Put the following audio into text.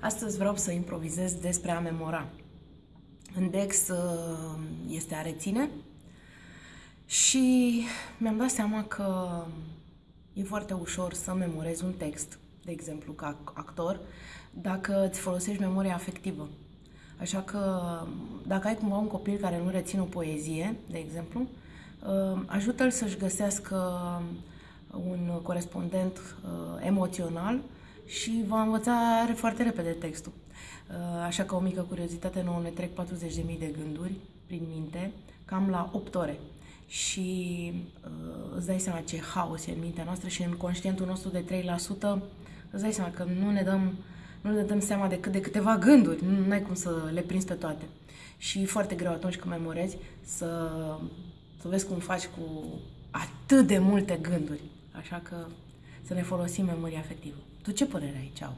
Astăzi vreau să improvizez despre a memora. În Dex uh, este a reține și mi-am dat seama că e foarte ușor să memorezi un text, de exemplu, ca actor, dacă îți folosești memoria afectivă. Așa că dacă ai cumva un copil care nu reține o poezie, de exemplu, uh, ajută-l să-și găsească un corespondent uh, emoțional și va învăța foarte repede textul. Uh, așa că o mică curiozitate nouă ne trec 40.000 de gânduri prin minte, cam la 8 ore. Și uh, îți dai seama ce haos e în mintea noastră și în conștientul nostru de 3% îți dai seama că nu ne dăm, nu ne dăm seama decât de câteva gânduri, nu ai cum să le prinzi pe toate. Și e foarte greu atunci când memorezi să, să vezi cum faci cu atât de multe gânduri. Așa că să ne folosim memoria afectivă. Tu ce părere ai? Ceau!